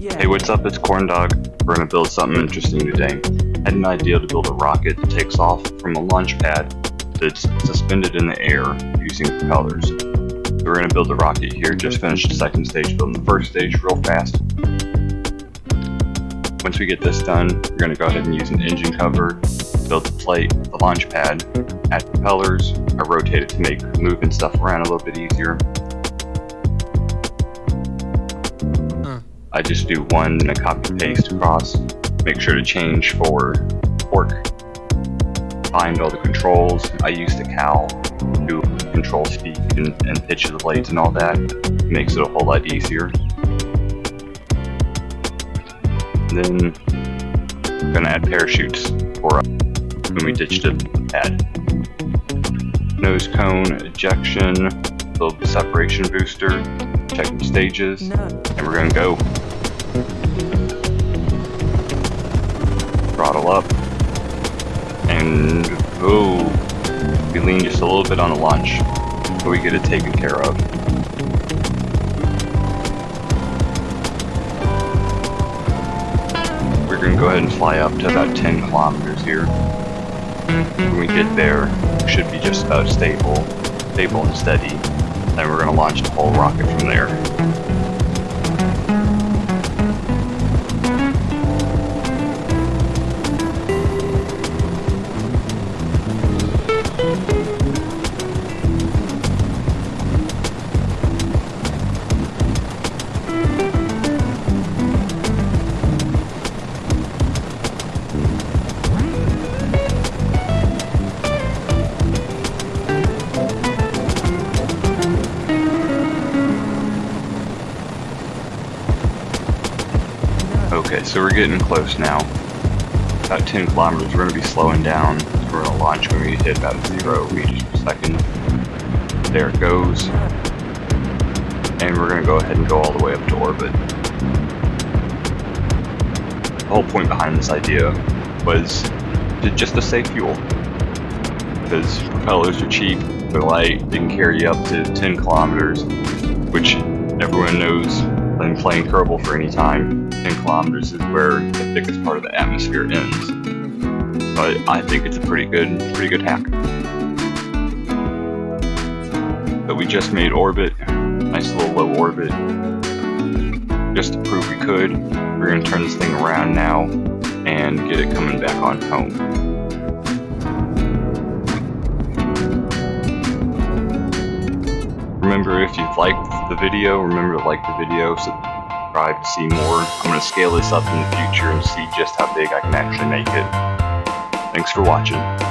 Hey, what's up? It's Corn Dog. We're gonna build something interesting today. I had an idea to build a rocket that takes off from a launch pad that's suspended in the air using propellers. So we're gonna build the rocket here. Just finished the second stage, building the first stage real fast. Once we get this done, we're gonna go ahead and use an engine cover, build the plate, the launch pad, add propellers. I rotate it to make moving stuff around a little bit easier. I just do one and a copy paste across. Make sure to change for torque. Find all the controls. I use the cow to control speed and, and pitch of the blades and all that. Makes it a whole lot easier. then I'm gonna add parachutes for uh, when we ditched it pad. Nose cone, ejection, build the separation booster, check the stages, No. and we're gonna go. Throttle up. And oh, we lean just a little bit on the launch, but we get it taken care of. We're gonna go ahead and fly up to about 10 kilometers here. When we get there, we should be just about stable, stable and steady. Then we're gonna launch the whole rocket from there. Okay, so we're getting close now. About 10 kilometers, we're going to be slowing down. We're going to launch when we hit about zero meters per second. There it goes. And we're going to go ahead and go all the way up to orbit. The whole point behind this idea was to just to save fuel. Because propellers are cheap, they're light, they can carry up to 10 kilometers, which everyone knows playing Kerbal for any time, 10 kilometers is where the thickest part of the atmosphere ends. But I think it's a pretty good, pretty good hack. But we just made orbit, nice little low orbit, just to prove we could. We're gonna turn this thing around now and get it coming back on home. Liked the video, remember to like the video, subscribe to see more. I'm going to scale this up in the future and see just how big I can actually make it. Thanks for watching.